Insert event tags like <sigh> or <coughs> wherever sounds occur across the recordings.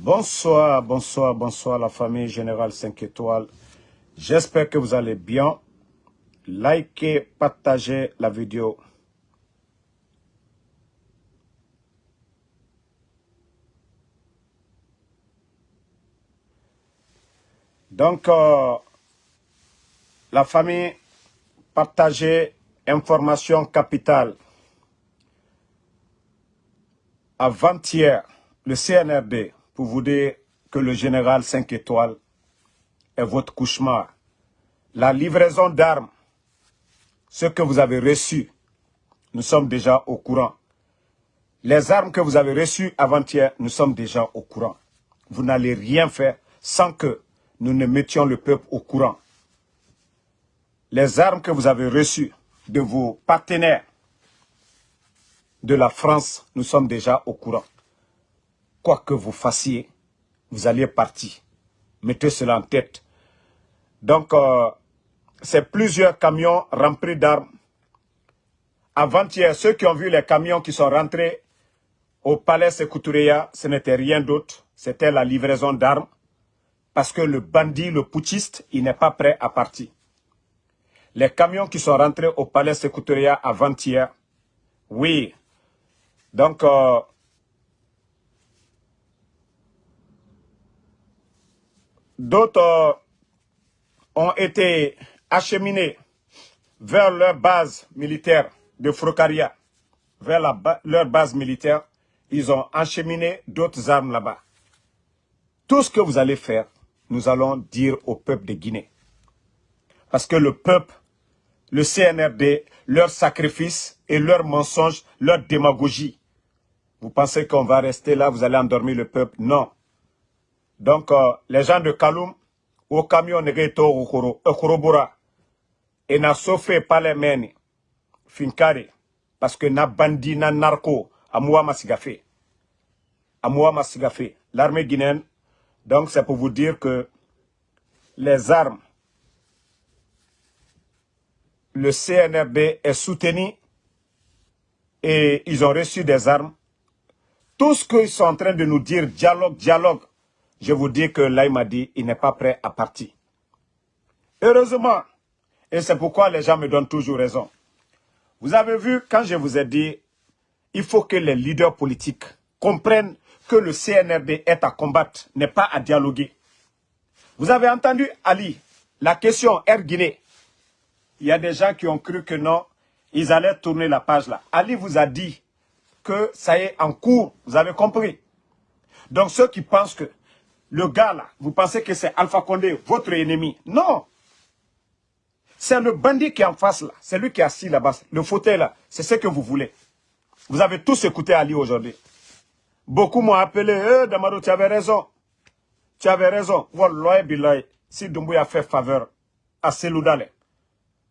Bonsoir, bonsoir, bonsoir la famille Générale 5 étoiles. J'espère que vous allez bien. Likez, partagez la vidéo. Donc, euh, la famille, partagez information capitale. Avant-hier, le CNRD, pour vous dire que le général 5 étoiles est votre cauchemar. La livraison d'armes, ce que vous avez reçu, nous sommes déjà au courant. Les armes que vous avez reçues avant-hier, nous sommes déjà au courant. Vous n'allez rien faire sans que nous ne mettions le peuple au courant. Les armes que vous avez reçues de vos partenaires de la France, nous sommes déjà au courant. Quoi que vous fassiez, vous alliez partir. Mettez cela en tête. Donc, euh, c'est plusieurs camions remplis d'armes. Avant-hier, ceux qui ont vu les camions qui sont rentrés au palais Sekoutureya, ce n'était rien d'autre. C'était la livraison d'armes. Parce que le bandit, le putschiste, il n'est pas prêt à partir. Les camions qui sont rentrés au palais Sekoutureya avant-hier, oui. Donc, euh, d'autres ont été acheminés vers leur base militaire de Frocaria, vers leur base militaire, ils ont acheminé d'autres armes là-bas. Tout ce que vous allez faire, nous allons dire au peuple de Guinée. Parce que le peuple, le CNRD, leur sacrifice et leur mensonge, leur démagogie. Vous pensez qu'on va rester là, vous allez endormir le peuple? Non. Donc, euh, les gens de Kaloum, au camion negeto ukoro, ukorobora, et n'a sauvé pas les meni, finkare, parce que na bandi, na narco, amoua masigafe. Amoua masigafe. L'armée guinéenne, donc c'est pour vous dire que les armes, le CNRB est soutenu et ils ont reçu des armes. Tout ce qu'ils sont en train de nous dire, dialogue, dialogue, je vous dis que là, il m'a dit, il n'est pas prêt à partir. Heureusement, et c'est pourquoi les gens me donnent toujours raison. Vous avez vu, quand je vous ai dit, il faut que les leaders politiques comprennent que le CNRD est à combattre, n'est pas à dialoguer. Vous avez entendu Ali, la question Air Guinée. Il y a des gens qui ont cru que non, ils allaient tourner la page là. Ali vous a dit que ça est en cours, vous avez compris. Donc ceux qui pensent que le gars là, vous pensez que c'est Alpha Condé, votre ennemi? Non. C'est le bandit qui est en face là. C'est lui qui est assis là-bas. Le fauteuil là, c'est ce que vous voulez. Vous avez tous écouté Ali aujourd'hui. Beaucoup m'ont appelé, eh, Damaro, tu avais raison. Tu avais raison. Si Doumbouya fait faveur à Seloudale,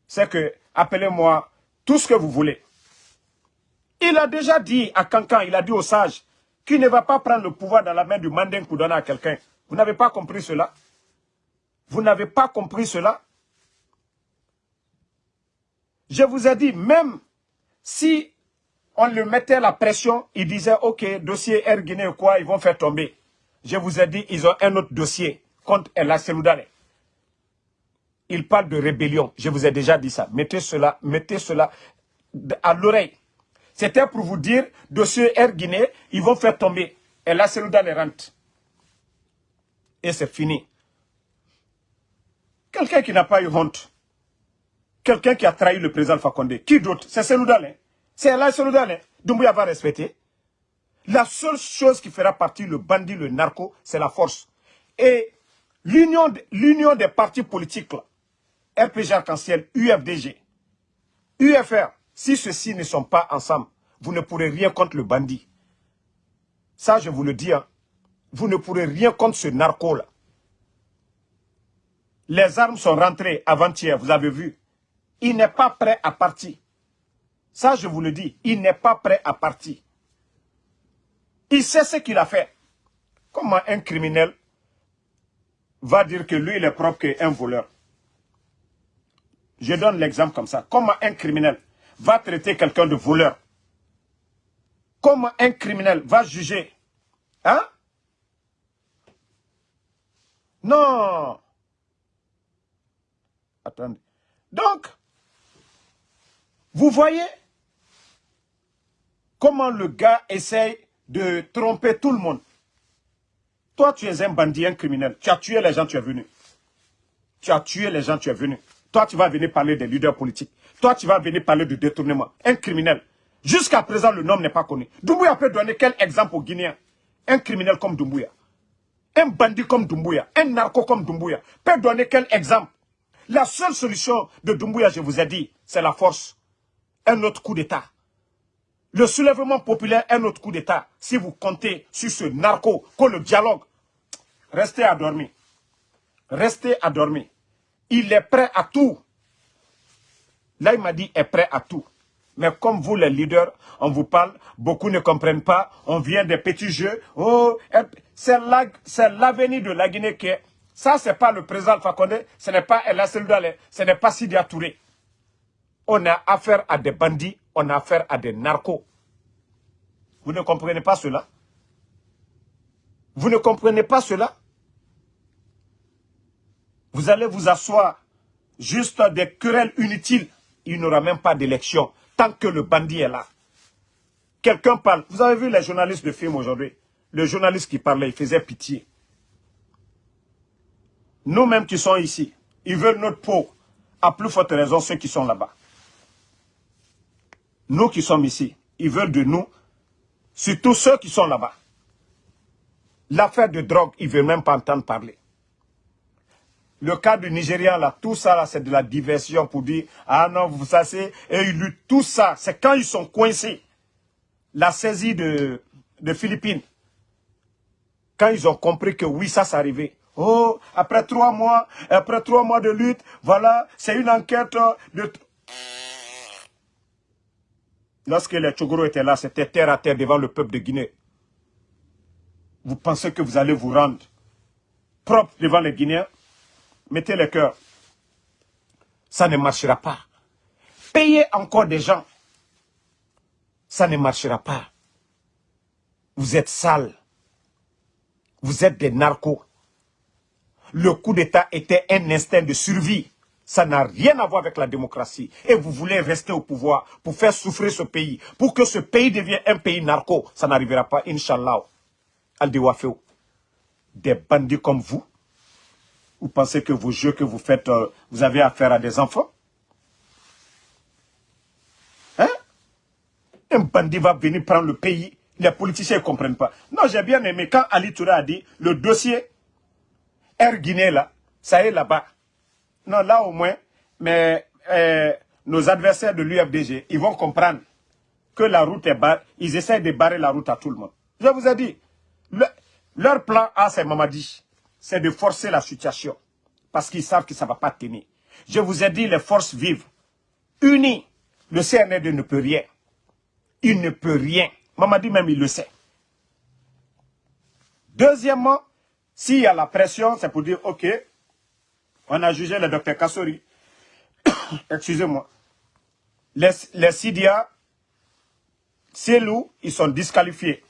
c'est que, appelez-moi tout ce que vous voulez. Il a déjà dit à Cancan, il a dit aux sages, qu'il ne va pas prendre le pouvoir dans la main du mandin pour donner à quelqu'un. Vous n'avez pas compris cela Vous n'avez pas compris cela Je vous ai dit, même si on lui mettait la pression, il disait, ok, dossier Air Guinée ou quoi, ils vont faire tomber. Je vous ai dit, ils ont un autre dossier contre El Seloudane. Il parle de rébellion. Je vous ai déjà dit ça. Mettez cela, mettez cela à l'oreille. C'était pour vous dire, dossier Air Guinée, ils vont faire tomber. Et là, Seloudane rentre. Et c'est fini. Quelqu'un qui n'a pas eu honte. Quelqu'un qui a trahi le président Fakonde. Qui d'autre C'est Seloudane. C'est là Seloudane. Doumbouya va respecter. La seule chose qui fera partie le bandit, le narco, c'est la force. Et l'union des partis politiques, RPG Arc-en-Ciel, UFDG, UFR, si ceux-ci ne sont pas ensemble, vous ne pourrez rien contre le bandit. Ça, je vous le dis. Hein. Vous ne pourrez rien contre ce narco-là. Les armes sont rentrées avant-hier, vous avez vu. Il n'est pas prêt à partir. Ça, je vous le dis, il n'est pas prêt à partir. Il sait ce qu'il a fait. Comment un criminel va dire que lui, il est propre qu'un voleur? Je donne l'exemple comme ça. Comment un criminel va traiter quelqu'un de voleur? Comment un criminel va juger? Hein? Non. Attendez. Donc, vous voyez comment le gars essaye de tromper tout le monde. Toi, tu es un bandit, un criminel. Tu as tué les gens, tu es venu. Tu as tué les gens, tu es venu. Toi, tu vas venir parler des leaders politiques. Toi, tu vas venir parler de détournement. Un criminel. Jusqu'à présent, le nom n'est pas connu. Doumbouya peut donner quel exemple aux Guinéens Un criminel comme Doumbouya. Un bandit comme Doumbouya. Un narco comme Doumbouya. Peut donner quel exemple? La seule solution de Doumbouya, je vous ai dit, c'est la force. Un autre coup d'État. Le soulèvement populaire, un autre coup d'État. Si vous comptez sur ce narco, que le dialogue, restez à dormir. Restez à dormir. Il est prêt à tout. Là, il m'a dit, est prêt à tout. Mais comme vous, les leaders, on vous parle, beaucoup ne comprennent pas, on vient des petits jeux. Oh, c'est l'avenir de la Guinée qui est... Ça, ce n'est pas le président Alpha ce n'est pas El ce n'est pas Sidi Touré. On a affaire à des bandits, on a affaire à des narcos. Vous ne comprenez pas cela? Vous ne comprenez pas cela? Vous allez vous asseoir juste des querelles inutiles. Il n'y aura même pas d'élection tant que le bandit est là. Quelqu'un parle. Vous avez vu les journalistes de film aujourd'hui? Le journaliste qui parlait, il faisait pitié. Nous-mêmes qui sommes ici, ils veulent notre peau. À plus forte raison, ceux qui sont là-bas. Nous qui sommes ici, ils veulent de nous, surtout ceux qui sont là-bas. L'affaire de drogue, ils ne veulent même pas entendre parler. Le cas du Nigeria, là, tout ça, là, c'est de la diversion pour dire, ah non, vous savez, et ils luttent tout ça. C'est quand ils sont coincés. La saisie de, de Philippines. Quand ils ont compris que oui, ça, arrivé. Oh, après trois mois, après trois mois de lutte, voilà, c'est une enquête de... Lorsque les Tchogoro étaient là, c'était terre à terre devant le peuple de Guinée. Vous pensez que vous allez vous rendre propre devant les Guinéens? Mettez le cœur. Ça ne marchera pas. Payez encore des gens. Ça ne marchera pas. Vous êtes sales. Vous êtes des narcos. Le coup d'État était un instinct de survie. Ça n'a rien à voir avec la démocratie. Et vous voulez rester au pouvoir pour faire souffrir ce pays. Pour que ce pays devienne un pays narco. Ça n'arrivera pas, Inch'Allah. Wafeo. Des bandits comme vous, vous pensez que vos jeux que vous faites, euh, vous avez affaire à des enfants? Hein? Un bandit va venir prendre le pays. Les politiciens ne comprennent pas. Non, j'ai bien aimé quand Ali Touré a dit, le dossier Air Guinée, là, ça est là-bas. Non, là au moins, mais euh, nos adversaires de l'UFDG, ils vont comprendre que la route est barrée. Ils essaient de barrer la route à tout le monde. Je vous ai dit, leur plan A, c'est Mamadi c'est de forcer la situation. Parce qu'ils savent que ça ne va pas tenir. Je vous ai dit, les forces vivent. Unies, le CNRD ne peut rien. Il ne peut rien. Dit même, il le sait. Deuxièmement, s'il y a la pression, c'est pour dire, ok, on a jugé le docteur Kassori. <coughs> Excusez-moi. Les, les Sidia, loups, ils sont disqualifiés.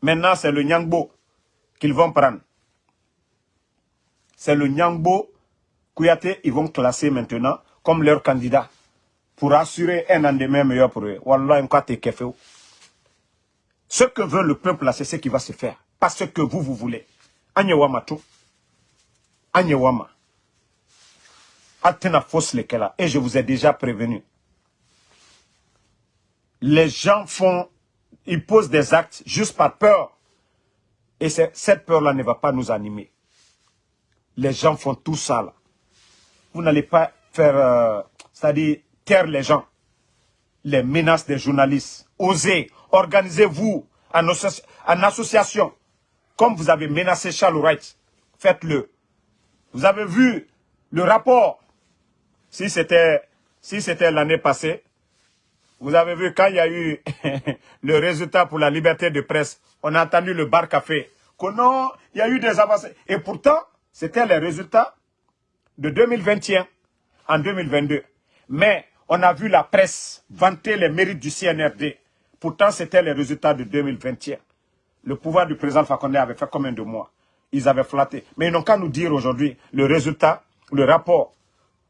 Maintenant, c'est le Nyangbo qu'ils vont prendre c'est le Nyangbo Kouyaté, ils vont classer maintenant comme leur candidat pour assurer un lendemain meilleur pour eux. Wallah, Ce que veut le peuple là, c'est ce qui va se faire. Pas ce que vous, vous voulez. Anyewama tout. Anyewama. Atena fausse lesquels Et je vous ai déjà prévenu. Les gens font, ils posent des actes juste par peur. Et cette peur-là ne va pas nous animer les gens font tout ça. Là. Vous n'allez pas faire, euh, c'est-à-dire les gens. Les menaces des journalistes. Osez, organisez-vous en, association. Comme vous avez menacé Charles Wright, faites-le. Vous avez vu le rapport. Si c'était si l'année passée, vous avez vu quand il y a eu <laughs> le résultat pour la liberté de presse, on a entendu le bar café. Que non, il y a eu des avancées. Et pourtant, c'était les résultats de 2021 en 2022. Mais on a vu la presse vanter les mérites du CNRD. Pourtant, c'était les résultats de 2021. Le pouvoir du président Fakonde avait fait combien de mois? Ils avaient flatté. Mais ils n'ont qu'à nous dire aujourd'hui le résultat, le rapport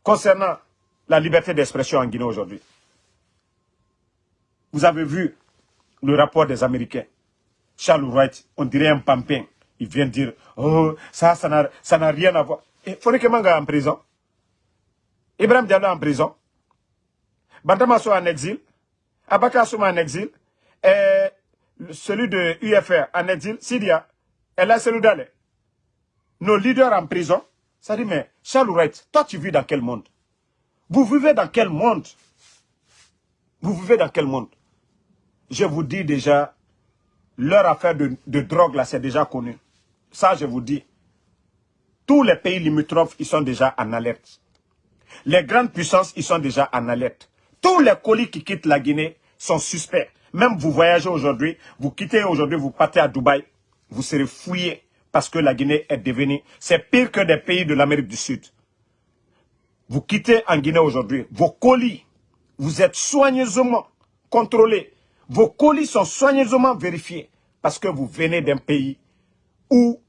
concernant la liberté d'expression en Guinée aujourd'hui. Vous avez vu le rapport des Américains. Charles Wright, on dirait un pampin. Il vient dire, oh, ça, ça n'a rien à voir. Et Foureke Manga en prison. Ibrahim Diallo en prison. Bantamaso en exil. Abaka Souma en exil. Celui de UFR en exil. Sidia. Et là, c'est Nos leaders en prison. Ça dit, mais Charles Wright, toi, tu vis dans quel monde? Vous vivez dans quel monde? Vous vivez dans quel monde? Je vous dis déjà, leur affaire de, de drogue, là, c'est déjà connu. Ça, je vous dis. Tous les pays limitrophes, ils sont déjà en alerte. Les grandes puissances, ils sont déjà en alerte. Tous les colis qui quittent la Guinée sont suspects. Même vous voyagez aujourd'hui, vous quittez aujourd'hui, vous partez à Dubaï, vous serez fouillé parce que la Guinée est devenue... C'est pire que des pays de l'Amérique du Sud. Vous quittez en Guinée aujourd'hui, vos colis, vous êtes soigneusement contrôlés. Vos colis sont soigneusement vérifiés parce que vous venez d'un pays où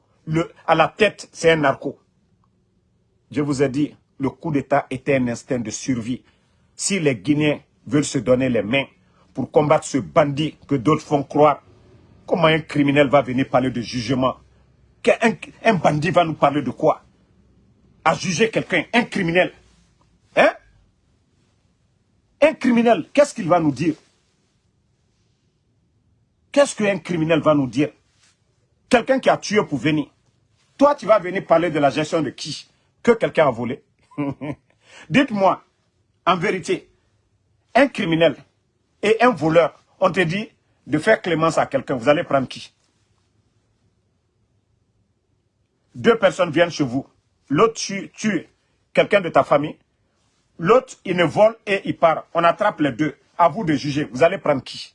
à la tête, c'est un narco. Je vous ai dit, le coup d'État était un instinct de survie. Si les Guinéens veulent se donner les mains pour combattre ce bandit que d'autres font croire, comment un criminel va venir parler de jugement? Un, bandit va nous parler de quoi? À juger quelqu'un, un criminel. Hein? Un criminel, qu'est-ce qu'il va nous dire? Qu'est-ce qu'un criminel va nous dire? Quelqu'un qui a tué pour venir. Toi, tu vas venir parler de la gestion de qui? Que quelqu'un a volé. <laughs> Dites-moi, en vérité, un criminel et un voleur, on te dit de faire clémence à quelqu'un, vous allez prendre qui? Deux personnes viennent chez vous, l'autre tue, quelqu'un de ta famille, l'autre il ne vole et il part. On attrape les deux. À vous de juger, vous allez prendre qui?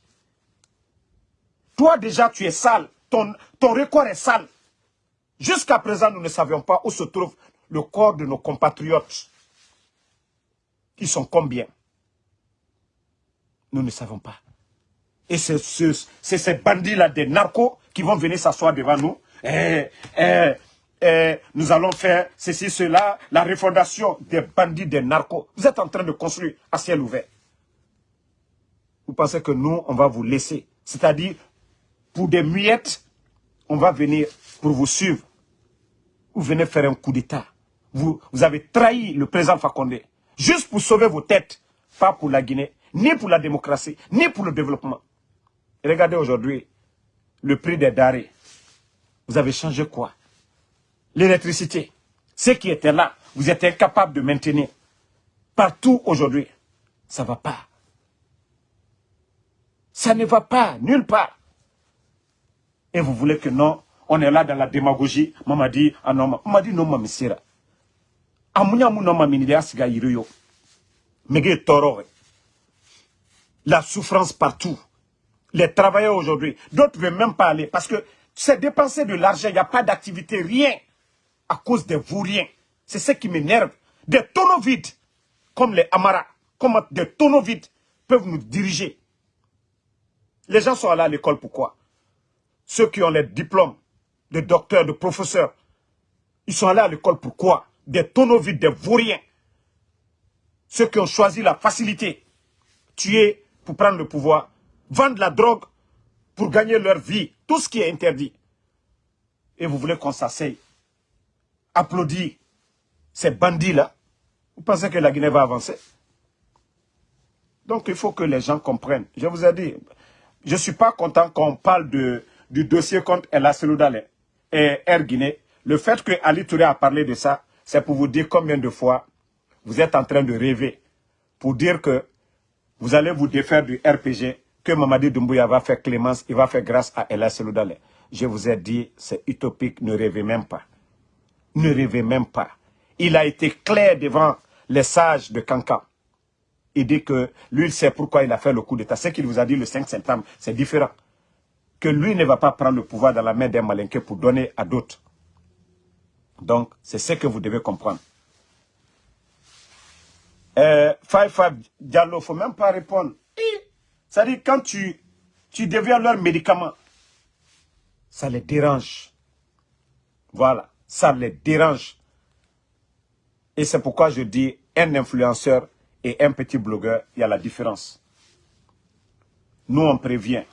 Toi déjà tu es sale, ton, ton record est sale. Jusqu'à présent, nous ne savions pas où se trouve le corps de nos compatriotes. Ils sont combien? Nous ne savons pas. Et c'est ces bandits-là, des narcos, qui vont venir s'asseoir devant nous. Eh, eh, eh, nous allons faire ceci, cela, la refondation des bandits, des narcos. Vous êtes en train de construire à ciel ouvert. Vous pensez que nous, on va vous laisser? C'est-à-dire, pour des miettes, on va venir pour vous suivre. Vous venez faire un coup d'État. Vous, vous avez trahi le président Fakonde. Juste pour sauver vos têtes. Pas pour la Guinée, ni pour la démocratie, ni pour le développement. regardez aujourd'hui le prix des darés. Vous avez changé quoi? L'électricité. Ce qui était là, vous êtes incapable de maintenir. Partout aujourd'hui, ça ne va pas. Ça ne va pas, nulle part. Et vous voulez que non, on est là dans la démagogie. Maman dit, ah non, maman dit non, maman, toro. La souffrance partout. Les travailleurs aujourd'hui. D'autres veulent même pas aller parce que c'est dépenser de l'argent. Il n'y a pas d'activité, rien. À cause des vauriens. C'est ce qui m'énerve. Des tonneaux vides, comme les Amara, comme des tonneaux vides, peuvent nous diriger. Les gens sont allés à l'école, pourquoi? Ceux qui ont les diplômes de docteurs, de professeurs. Ils sont allés à l'école pourquoi? Des tonneaux vides, des vauriens. Ceux qui ont choisi la facilité, tuer pour prendre le pouvoir, vendre la drogue pour gagner leur vie, tout ce qui est interdit. Et vous voulez qu'on s'asseye, applaudir ces bandits-là? Vous pensez que la Guinée va avancer? Donc il faut que les gens comprennent. Je vous ai dit, je ne suis pas content qu'on parle de, du dossier contre El Seloudalé et Air Guinée, le fait que Ali Touré a parlé de ça, c'est pour vous dire combien de fois vous êtes en train de rêver. Pour dire que vous allez vous défaire du RPG, que Mamadi Doumbouya va faire clémence, il va faire grâce à Ella Seloudale. Je vous ai dit, c'est utopique, ne rêvez même pas. Ne rêvez même pas. Il a été clair devant les sages de Kankan. Il dit que lui, il sait pourquoi il a fait le coup d'État. Ce qu'il vous a dit le 5 septembre, c'est différent que lui ne va pas prendre le pouvoir dans la main d'un malinqué pour donner à d'autres. Donc, c'est ce que vous devez comprendre. Euh, Five Five Diallo, il ne faut même pas répondre. C'est-à-dire, quand tu, tu deviens leur médicament, ça les dérange. Voilà, ça les dérange. Et c'est pourquoi je dis un influenceur et un petit blogueur, il y a la différence. Nous, on prévient.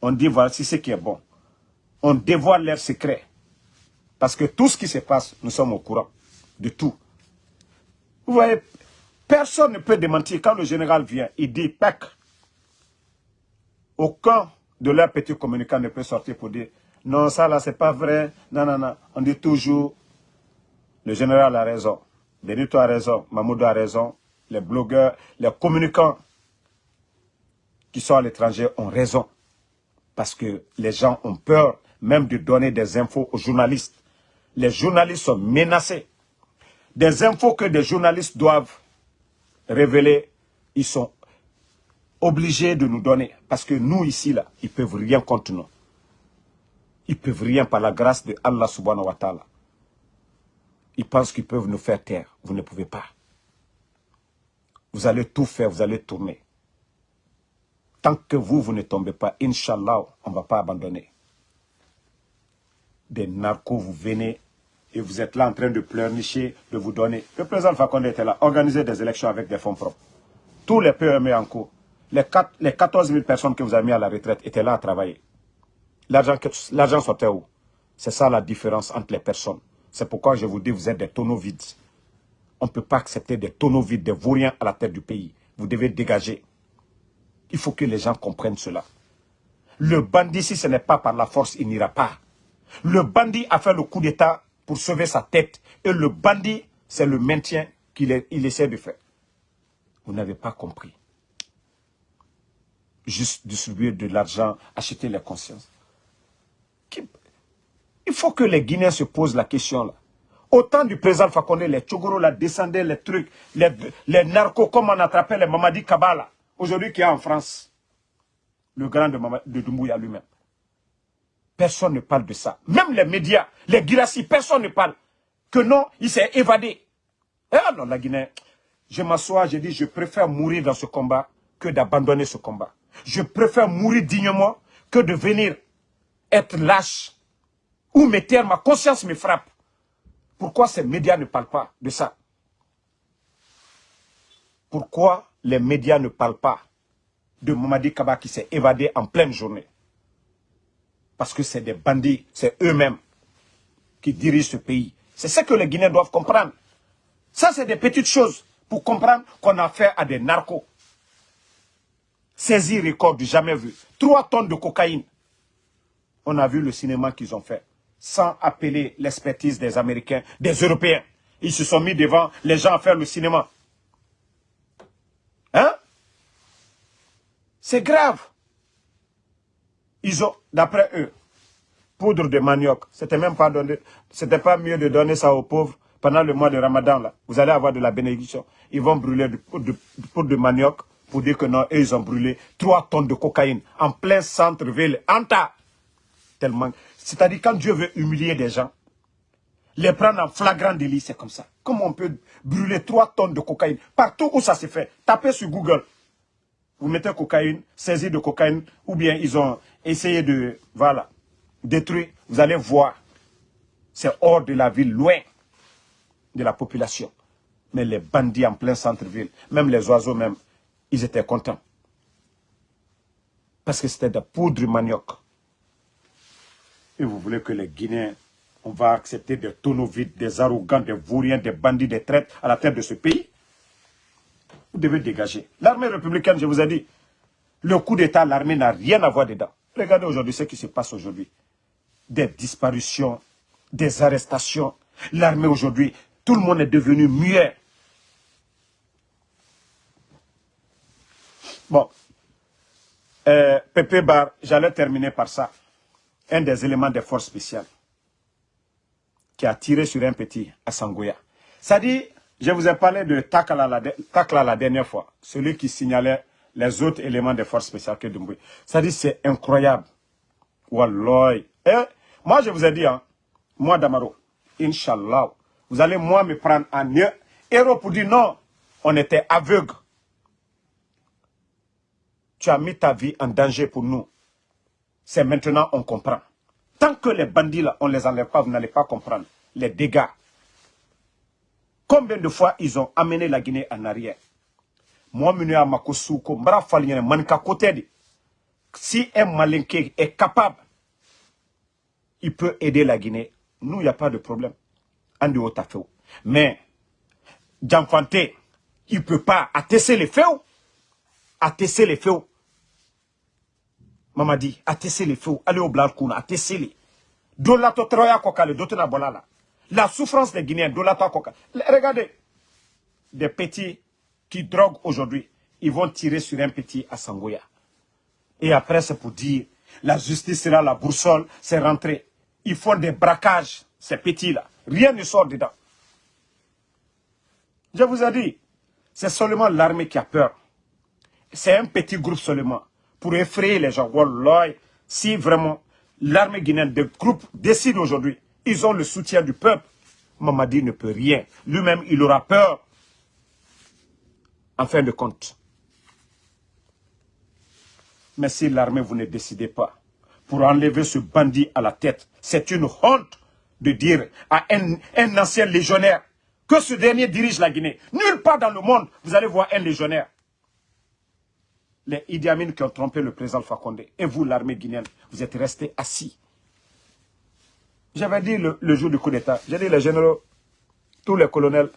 On dit voici ce qui est bon. On dévoile leurs secrets. Parce que tout ce qui se passe, nous sommes au courant de tout. Vous voyez, personne ne peut démentir. Quand le général vient, il dit, PEC, aucun de leurs petits communicants ne peut sortir pour dire, non, ça là, c'est pas vrai. Non, non, non. On dit toujours, le général a raison. Benito a raison. Mamoudou a raison. Les blogueurs, les communicants qui sont à l'étranger ont raison. Parce que les gens ont peur même de donner des infos aux journalistes. Les journalistes sont menacés. Des infos que des journalistes doivent révéler, ils sont obligés de nous donner. Parce que nous, ici, là, ils ne peuvent rien contre nous. Ils ne peuvent rien par la grâce de Allah subhanahu wa ta'ala. Ils pensent qu'ils peuvent nous faire taire. Vous ne pouvez pas. Vous allez tout faire, vous allez tourner. Tant que vous, vous ne tombez pas, Inch'Allah, on ne va pas abandonner. Des narcos, vous venez et vous êtes là en train de pleurnicher, de vous donner. Le président Fakonde était là, organiser des élections avec des fonds propres. Tous les PME en cours, les, 4, les 14 000 personnes que vous avez mis à la retraite étaient là à travailler. L'argent sortait où? C'est ça la différence entre les personnes. C'est pourquoi je vous dis, vous êtes des tonneaux vides. On ne peut pas accepter des tonneaux vides, des vauriens à la tête du pays. Vous devez dégager. Il faut que les gens comprennent cela. Le bandit, si ce n'est pas par la force, il n'ira pas. Le bandit a fait le coup d'État pour sauver sa tête. Et le bandit, c'est le maintien qu'il essaie de faire. Vous n'avez pas compris. Juste distribuer de l'argent, acheter les consciences. Il faut que les Guinéens se posent la question là. Autant du président Fakonde, les Tchogoro la descendaient, les trucs, les, les narcos, comme on attrapait les Mamadi Kabala, aujourd'hui qui est en France. Le grand de, de Doumbouya lui-même. Personne ne parle de ça. Même les médias, les Girassi, personne ne parle. Que non, il s'est évadé. Et alors la Guinée, je m'assois, je dis, je préfère mourir dans ce combat que d'abandonner ce combat. Je préfère mourir dignement que de venir être lâche ou me taire, ma conscience me frappe. Pourquoi ces médias ne parlent pas de ça? Pourquoi les médias ne parlent pas de Mamadi Kaba qui s'est évadé en pleine journée? Parce que c'est des bandits, c'est eux-mêmes qui dirigent ce pays. C'est ce que les Guinéens doivent comprendre. Ça, c'est des petites choses pour comprendre qu'on a affaire à des narcos. Saisir record du jamais vu. Trois tonnes de cocaïne. On a vu le cinéma qu'ils ont fait. Sans appeler l'expertise des Américains, des Européens. Ils se sont mis devant les gens à faire le cinéma. Hein? C'est grave. Ils ont, d'après eux, poudre de manioc. C'était même pas donné, c'était pas mieux de donner ça aux pauvres pendant le mois de Ramadan là. Vous allez avoir de la bénédiction. Ils vont brûler du poudre de, poudre de manioc pour dire que non, eux, ils ont brûlé 3 tonnes de cocaïne en plein centre-ville, en tas. Tellement. C'est-à-dire quand Dieu veut humilier des gens, les prendre en flagrant délit, c'est comme ça. Comment on peut brûler 3 tonnes de cocaïne? Partout où ça se fait, tapez sur Google. Vous mettez cocaïne, saisie de cocaïne, ou bien ils ont essayez de voilà, détruire, vous allez voir. C'est hors de la ville, loin de la population. Mais les bandits en plein centre-ville, même les oiseaux même, ils étaient contents. Parce que c'était de poudre manioc. Et vous voulez que les Guinéens, on va accepter des tonneaux vides, des arrogants, des vauriens, des bandits, des traites à la tête de ce pays? Devez dégager. L'armée républicaine, je vous ai dit, le coup d'État, l'armée n'a rien à voir dedans. Regardez aujourd'hui ce qui se passe aujourd'hui. Des disparitions, des arrestations. L'armée aujourd'hui, tout le monde est devenu muet. Bon. Euh, Pépé Bar, j'allais terminer par ça. Un des éléments des forces spéciales qui a tiré sur un petit à Sangoya. Ça dit, je vous ai parlé de Takla la, dernière fois, celui qui signalait les autres éléments des forces spéciales que Dumbuya. Ça dit, c'est incroyable. Wallah. Eh, moi, je vous ai dit, hein, moi, Damaro, Inch'Allah, vous allez, moi, me prendre en héros pour dire non, on était aveugle. Tu as mis ta vie en danger pour nous. C'est maintenant on comprend. Tant que les bandits là, on ne les enlève pas, vous n'allez pas comprendre les dégâts. Combien de fois ils ont amené la Guinée en arrière? Moi, si un malinqué est capable, il peut aider la Guinée. Nous, il n'y a pas de problème. Mais, Djanfanté, il ne peut pas attester les faits. Attester les faits. Mamadi, attester les faits. Allez au Blarkouna, attester les. Dolato Troya Kokale, Dotena Bolala. La souffrance des Guinéens, Dolato Kokale. Regardez, des petits qui droguent aujourd'hui, ils vont tirer sur un petit à Sangoya. Et après, c'est pour dire, la justice sera la boussole, c'est rentré. Ils font des braquages, ces petits-là. Rien ne sort dedans. Je vous ai dit, c'est seulement l'armée qui a peur. C'est un petit groupe seulement. Pour effrayer les gens. si vraiment l'armée guinéenne, des groupes décident aujourd'hui, ils ont le soutien du peuple, Mamadi ne peut rien. Lui-même, il aura peur. En fin de compte. Mais si l'armée, vous ne décidez pas pour enlever ce bandit à la tête, c'est une honte de dire à un, ancien légionnaire que ce dernier dirige la Guinée. Nulle part dans le monde, vous allez voir un légionnaire. Les Idi Amin qui ont trompé le président Fakonde. Et vous, l'armée guinéenne, vous êtes restés assis. J'avais dit le, jour du coup d'État, j'ai dit les généraux, tous les colonels,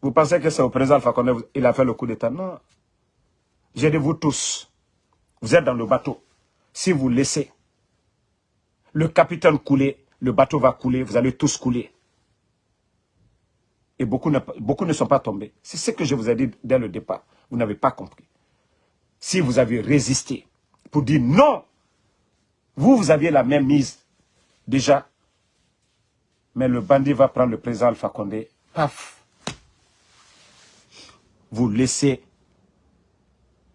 vous pensez que c'est au président Fakonde il a fait le coup d'État? Non. J'ai dit vous tous, vous êtes dans le bateau. Si vous laissez le capitaine couler, le bateau va couler, vous allez tous couler et beaucoup ne, beaucoup ne sont pas tombés. C'est ce que je vous ai dit dès le départ. Vous n'avez pas compris. Si vous avez résisté pour dire non, vous, vous aviez la même mise déjà. Mais le bandit va prendre le président Alpha Condé. Paf. Vous laissez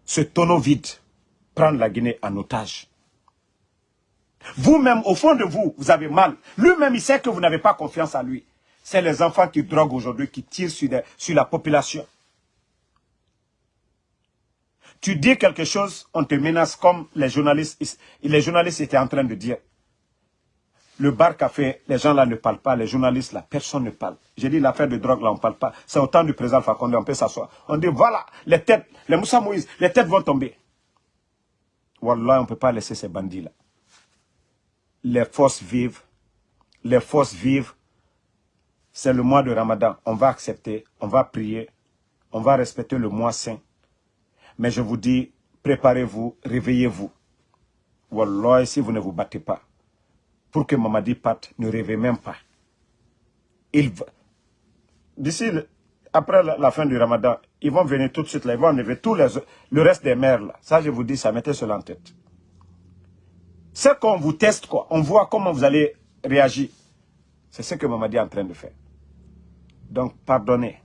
ce tonneau vide prendre la Guinée en otage. Vous-même, au fond de vous, vous avez mal. Lui-même, il sait que vous n'avez pas confiance en lui c'est les enfants qui droguent aujourd'hui, qui tirent sur, sur la population. Tu dis quelque chose, on te menace comme les journalistes, les journalistes étaient en train de dire. Le bar café, les gens là ne parlent pas, les journalistes là, personne ne parle. J'ai dit l'affaire de drogue là, on parle pas. C'est au temps du président Fakonde, on peut s'asseoir. On dit voilà, les têtes, les Moussa Moïse, les têtes vont tomber. Wallah, on ne peut pas laisser ces bandits là. Les forces vivent, les forces vivent, c'est le mois de Ramadan. On va accepter, on va prier, on va respecter le mois saint. Mais je vous dis, préparez-vous, réveillez-vous. Wallah, si vous ne vous battez pas, pour que Mamadi parte, ne rêvez même pas. Il D'ici, après la, fin du Ramadan, ils vont venir tout de suite là, ils vont enlever tous les, le reste des mères là. Ça, je vous dis, ça mettez cela en tête. C'est qu'on vous teste quoi, on voit comment vous allez réagir. C'est ce que Mamadi est en train de faire. Donc, pardonnez.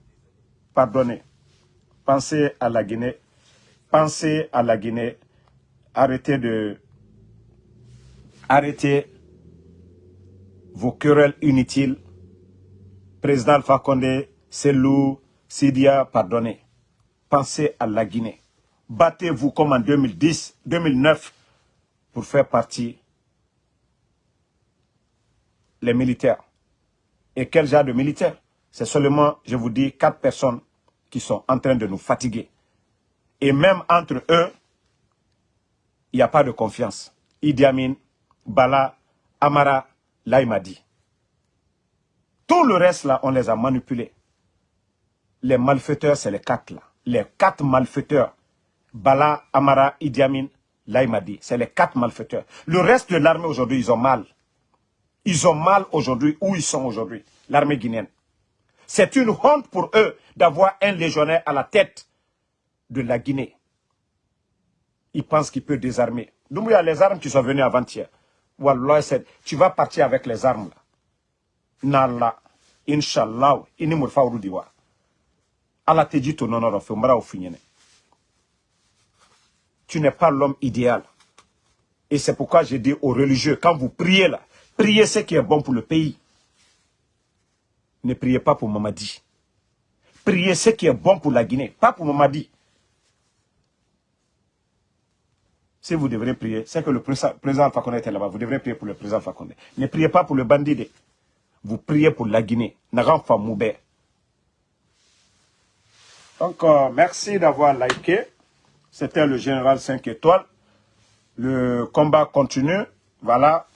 Pardonnez. Pensez à la Guinée. Pensez à la Guinée. Arrêtez de... Arrêtez vos querelles inutiles. Président Alpha Condé, Selou, Sidia, pardonnez. Pensez à la Guinée. Battez-vous comme en 2010, 2009 pour faire partie les militaires. Et quel genre de militaires? C'est seulement, je vous dis, quatre personnes qui sont en train de nous fatiguer. Et même entre eux, il n'y a pas de confiance. Idi Amin, Bala, Amara, Laïmadi. Tout le reste là, on les a manipulés. Les malfaiteurs, c'est les quatre là. Les quatre malfaiteurs. Bala, Amara, Idi Amin, Laïmadi. C'est les quatre malfaiteurs. Le reste de l'armée aujourd'hui, ils ont mal. Ils ont mal aujourd'hui où ils sont aujourd'hui. L'armée guinéenne. C'est une honte pour eux d'avoir un légionnaire à la tête de la Guinée. Ils pensent qu'il peut désarmer. Donc il y a les armes qui sont venues avant-hier. Tu vas partir avec les armes là. Nala, Inch'Allah, ini murfa urudiwa. Allah te dit Tu n'es pas l'homme idéal. Et c'est pourquoi j'ai dit aux religieux, quand vous priez là, priez ce qui est bon pour le pays ne priez pas pour Mamadi. Priez ce qui est bon pour la Guinée, pas pour Mamadi. Si vous devrez prier, c'est que le président Condé était là-bas, vous devrez prier pour le président Condé. Ne priez pas pour le bandit. Vous priez pour la Guinée. Donc, euh, merci d'avoir liké. C'était le général 5 étoiles. Le combat continue. Voilà.